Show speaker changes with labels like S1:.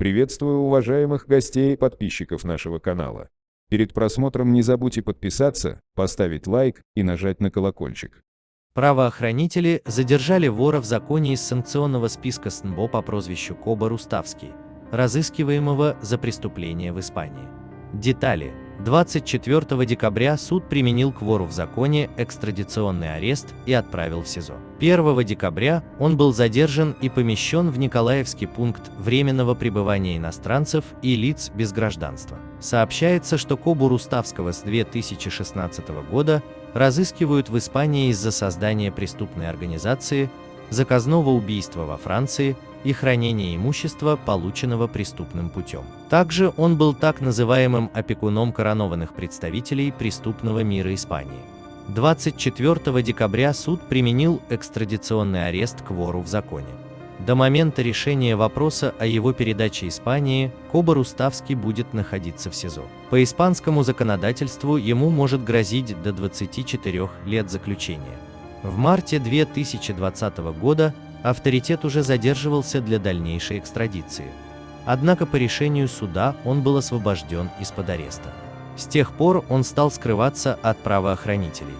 S1: Приветствую уважаемых гостей и подписчиков нашего канала. Перед просмотром не забудьте подписаться, поставить лайк и нажать на колокольчик.
S2: Правоохранители задержали вора в законе из санкционного списка СНБО по прозвищу Коба Руставский, разыскиваемого за преступление в Испании. Детали. 24 декабря суд применил к вору в законе экстрадиционный арест и отправил в СИЗО. 1 декабря он был задержан и помещен в Николаевский пункт временного пребывания иностранцев и лиц без гражданства. Сообщается, что Кобу Руставского с 2016 года разыскивают в Испании из-за создания преступной организации, заказного убийства во Франции и хранения имущества, полученного преступным путем. Также он был так называемым опекуном коронованных представителей преступного мира Испании. 24 декабря суд применил экстрадиционный арест к вору в законе. До момента решения вопроса о его передаче Испании Коба Руставский будет находиться в СИЗО. По испанскому законодательству ему может грозить до 24 лет заключения. В марте 2020 года авторитет уже задерживался для дальнейшей экстрадиции. Однако по решению суда он был освобожден из-под ареста. С тех пор он стал скрываться от правоохранителей.